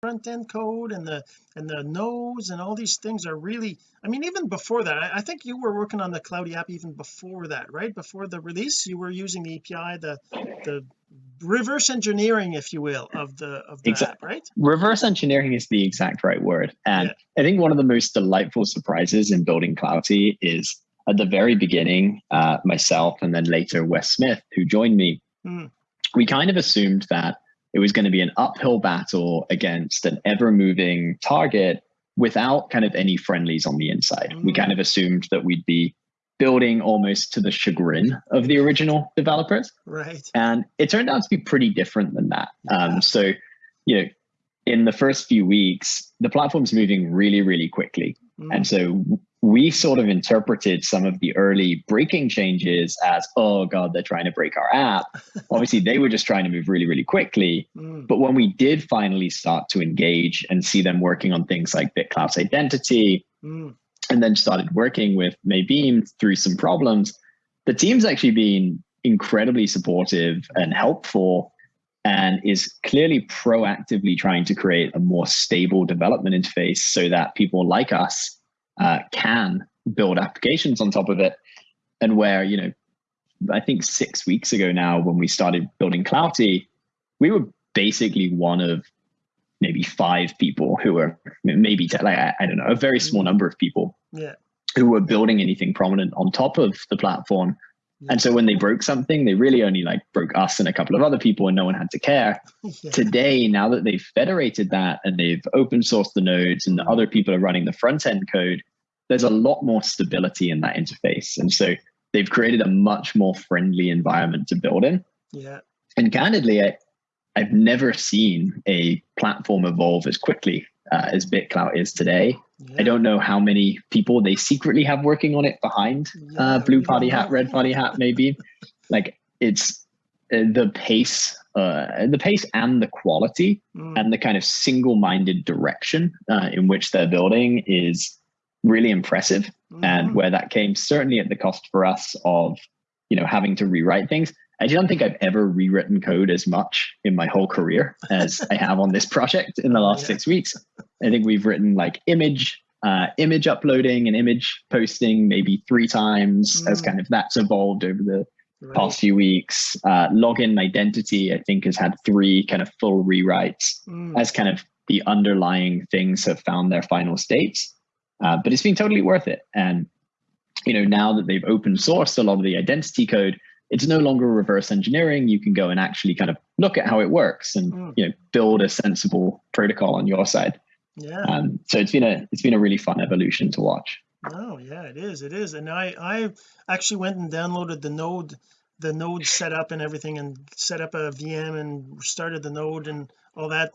front end code and the and the nodes and all these things are really I mean even before that I, I think you were working on the Cloutie app even before that right before the release you were using the API the the reverse engineering if you will of the of the Exact- app right reverse engineering is the exact right word and Yeah. i think one of the most delightful surprises in building Cloutie is at the very beginning uh, myself and then later wes smith who joined me Hmm. we kind of assumed that it was going to be an uphill battle against an ever moving target without kind of any friendlies on the inside. We Mm. kind of assumed that we'd be building almost to the chagrin of the original developers. Right. And it turned out to be pretty different than that. Um, so you know in the first few weeks the platform's moving really really quickly. Mm. and so we sort of interpreted some of the early breaking changes as oh god they're trying to break our app obviously they were just trying to move really really quickly Mm. but when we did finally start to engage and see them working on things like BitClout's identity Mm. and then started working with Maybeam through some problems, the team's actually been incredibly supportive and helpful and is clearly proactively trying to create a more stable development interface so that people like us uh, can build applications on top of it. And where, you know, I think six weeks ago now, when we started building Cloutie, we were basically one of maybe five people who were maybe like I, don't know a very small number of people yeah. who were building anything prominent on top of the platform. And so when they broke something they really only like broke us and a couple of other people and no one had to care. Yeah. today now that they've federated that and they've open sourced the nodes and the other people are running the front end code there's a lot more stability in that interface and so they've created a much more friendly environment to build in yeah and candidly, I, I've never seen a platform evolve as quickly uh, as BitClout is today. yeah. I don't know how many people they secretly have working on it behind Yeah, uh, Blue Party Hat. Red Party Hat, maybe. like it's uh, the pace, uh, the pace and the quality Mm. and the kind of single-minded direction uh, in which they're building is really impressive and Mhm. where that came certainly at the cost for us of you know having to rewrite things i don't think i've ever rewritten code as much in my whole career as i have on this project in the last Yeah. six weeks i think we've written like image uh, image uploading and image posting maybe three times as Mm. kind of that's evolved over the Right. past few weeks uh, login identity i think has had three kind of full rewrites Mm. as kind of the underlying things have found their final states. Uh, but it's been totally worth it. And you know, now that they've open sourced a lot of the identity code, it's no longer reverse engineering. You can go and actually kind of look at how it works and Mm. you know build a sensible protocol on your side. yeah Um, so it's been a it's been a really fun evolution to watch. Oh yeah, it is. It is. And I I actually went and downloaded the node the node setup and everything and set up a VM and started the node and all that